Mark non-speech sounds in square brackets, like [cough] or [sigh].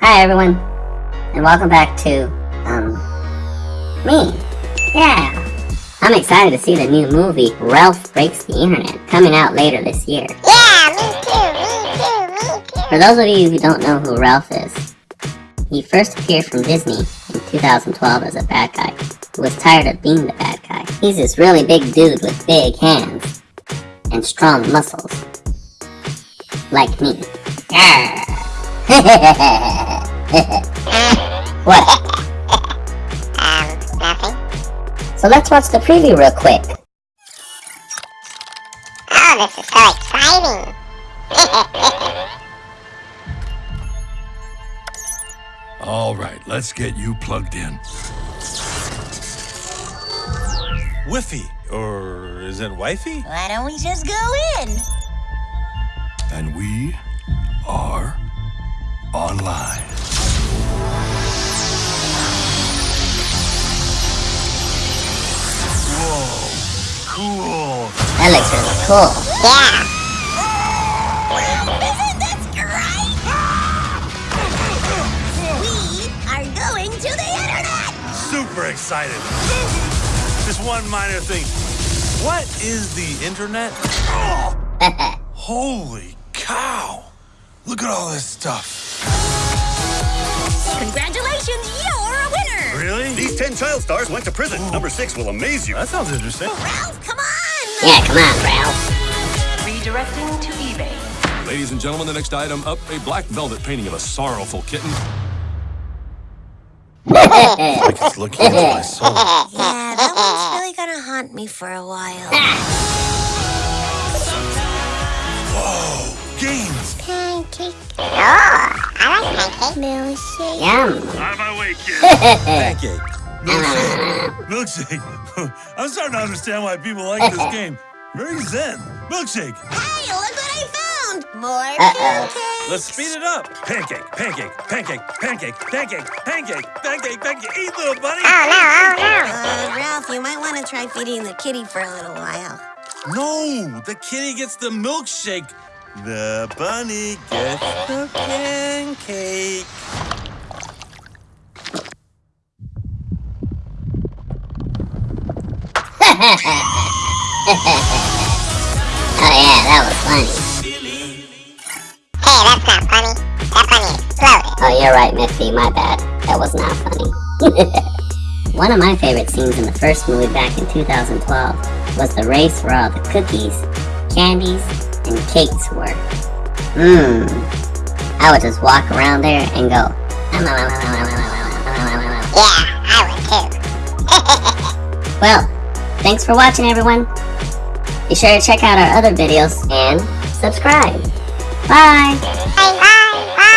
Hi everyone, and welcome back to, um, me. Yeah. I'm excited to see the new movie, Ralph Breaks the Internet, coming out later this year. Yeah, me too, me too, me too. For those of you who don't know who Ralph is, he first appeared from Disney in 2012 as a bad guy who was tired of being the bad guy. He's this really big dude with big hands and strong muscles. Like me. [laughs] what? Um, nothing. So let's watch the preview real quick. Oh, this is so exciting. [laughs] All right, let's get you plugged in. Whiffy, or is it wifey? Why don't we just go in? And we are online. Whoa, cool. That looks really cool. yeah. Isn't this great? We are going to the internet! Super excited. [laughs] Just one minor thing. What is the internet? [laughs] Holy cow! Look at all this stuff. Congratulations, you're a winner! Really? These 10 child stars went to prison. Number 6 will amaze you. That sounds interesting. Oh, Ralph, come on! yeah, come on, Ralph. Redirecting to eBay. Ladies and gentlemen, the next item up a black velvet painting of a sorrowful kitten. [laughs] Like it's looking into my soul. Yeah, that one's really gonna haunt me for a while. Ah! Games. Pancake. Oh, I like pancake. Milkshake. Yum. Out of my way, kid. Pancake. [laughs] Milkshake. Milkshake. [laughs] I'm starting to understand why people like this [laughs] game. Very zen. Milkshake. Hey, look what I found! More Uh-oh. pancakes! Let's speed it up. Pancake, pancake, pancake, pancake, pancake, pancake, pancake, pancake. Eat, little bunny. Oh no, oh no. Uh, Ralph, you might want to try feeding the kitty for a little while. No, the kitty gets the milkshake. The bunny gets the pancake. [laughs] Oh yeah, that was funny. Hey, that's not funny. That exploded. Oh, you're right, Miffy. My bad. That was not funny. [laughs] One of my favorite scenes in the first movie back in 2012 was the race where all the cookies, candies, and cakes were. Mmm. I would just walk around there and go. Yeah, I would too. [laughs] Well, thanks for watching, everyone. Be sure to check out our other videos and subscribe. Bye. Bye, bye, bye.